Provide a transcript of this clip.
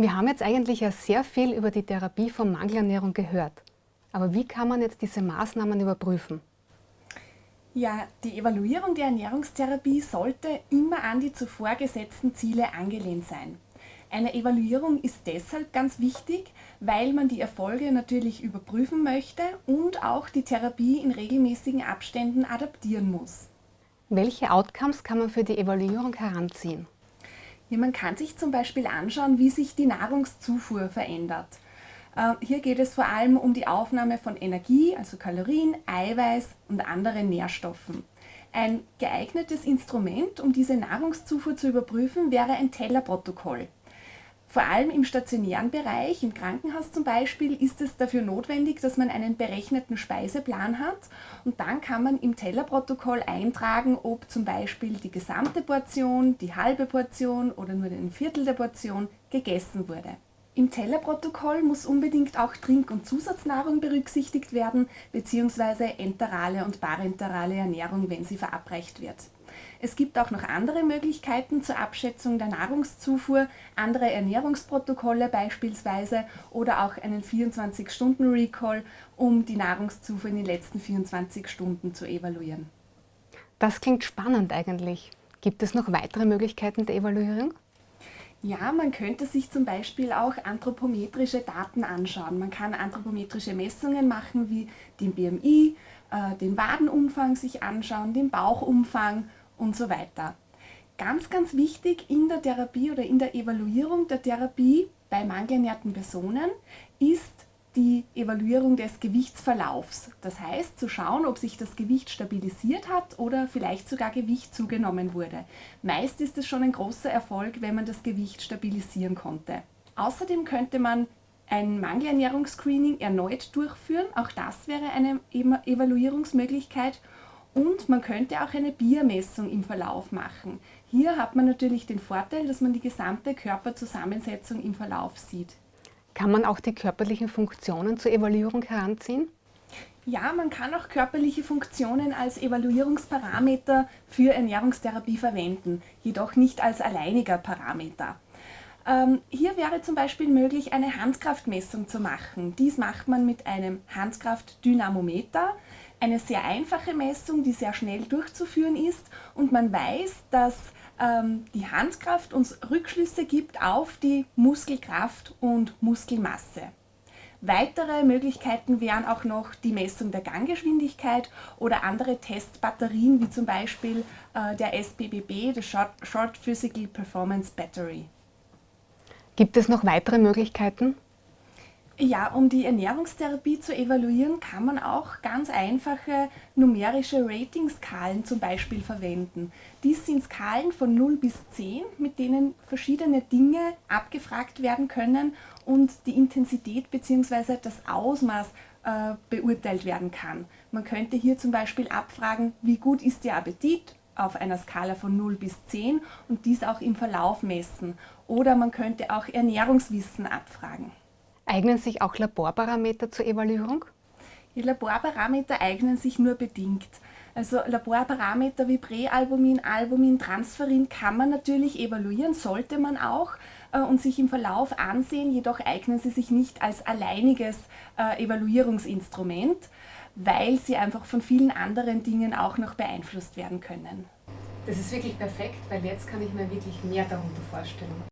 Wir haben jetzt eigentlich ja sehr viel über die Therapie von Mangelernährung gehört. Aber wie kann man jetzt diese Maßnahmen überprüfen? Ja, die Evaluierung der Ernährungstherapie sollte immer an die zuvor gesetzten Ziele angelehnt sein. Eine Evaluierung ist deshalb ganz wichtig, weil man die Erfolge natürlich überprüfen möchte und auch die Therapie in regelmäßigen Abständen adaptieren muss. Welche Outcomes kann man für die Evaluierung heranziehen? Ja, man kann sich zum Beispiel anschauen, wie sich die Nahrungszufuhr verändert. Äh, hier geht es vor allem um die Aufnahme von Energie, also Kalorien, Eiweiß und anderen Nährstoffen. Ein geeignetes Instrument, um diese Nahrungszufuhr zu überprüfen, wäre ein Tellerprotokoll. Vor allem im stationären Bereich, im Krankenhaus zum Beispiel, ist es dafür notwendig, dass man einen berechneten Speiseplan hat und dann kann man im Tellerprotokoll eintragen, ob zum Beispiel die gesamte Portion, die halbe Portion oder nur ein Viertel der Portion gegessen wurde. Im Tellerprotokoll muss unbedingt auch Trink- und Zusatznahrung berücksichtigt werden, beziehungsweise enterale und parenterale Ernährung, wenn sie verabreicht wird. Es gibt auch noch andere Möglichkeiten zur Abschätzung der Nahrungszufuhr, andere Ernährungsprotokolle beispielsweise oder auch einen 24-Stunden-Recall, um die Nahrungszufuhr in den letzten 24 Stunden zu evaluieren. Das klingt spannend eigentlich. Gibt es noch weitere Möglichkeiten der Evaluierung? Ja, man könnte sich zum Beispiel auch anthropometrische Daten anschauen. Man kann anthropometrische Messungen machen wie den BMI, äh, den Wadenumfang sich anschauen, den Bauchumfang und so weiter. Ganz, ganz wichtig in der Therapie oder in der Evaluierung der Therapie bei mangelernährten Personen ist die Evaluierung des Gewichtsverlaufs. Das heißt, zu schauen, ob sich das Gewicht stabilisiert hat oder vielleicht sogar Gewicht zugenommen wurde. Meist ist es schon ein großer Erfolg, wenn man das Gewicht stabilisieren konnte. Außerdem könnte man ein Mangelernährungsscreening erneut durchführen. Auch das wäre eine Evaluierungsmöglichkeit. Und man könnte auch eine Biermessung im Verlauf machen. Hier hat man natürlich den Vorteil, dass man die gesamte Körperzusammensetzung im Verlauf sieht. Kann man auch die körperlichen Funktionen zur Evaluierung heranziehen? Ja, man kann auch körperliche Funktionen als Evaluierungsparameter für Ernährungstherapie verwenden, jedoch nicht als alleiniger Parameter. Ähm, hier wäre zum Beispiel möglich, eine Handkraftmessung zu machen. Dies macht man mit einem Handkraftdynamometer. Eine sehr einfache Messung, die sehr schnell durchzuführen ist und man weiß, dass ähm, die Handkraft uns Rückschlüsse gibt auf die Muskelkraft und Muskelmasse. Weitere Möglichkeiten wären auch noch die Messung der Ganggeschwindigkeit oder andere Testbatterien, wie zum Beispiel äh, der SPBB, der Short, Short Physical Performance Battery. Gibt es noch weitere Möglichkeiten? Ja, um die Ernährungstherapie zu evaluieren, kann man auch ganz einfache numerische Ratingskalen zum Beispiel verwenden. Dies sind Skalen von 0 bis 10, mit denen verschiedene Dinge abgefragt werden können und die Intensität bzw. das Ausmaß äh, beurteilt werden kann. Man könnte hier zum Beispiel abfragen, wie gut ist Ihr Appetit auf einer Skala von 0 bis 10 und dies auch im Verlauf messen. Oder man könnte auch Ernährungswissen abfragen. Eignen sich auch Laborparameter zur Evaluierung? Die Laborparameter eignen sich nur bedingt. Also Laborparameter wie Präalbumin, Albumin, Transferin kann man natürlich evaluieren, sollte man auch äh, und sich im Verlauf ansehen, jedoch eignen sie sich nicht als alleiniges äh, Evaluierungsinstrument, weil sie einfach von vielen anderen Dingen auch noch beeinflusst werden können. Das ist wirklich perfekt, weil jetzt kann ich mir wirklich mehr darunter vorstellen.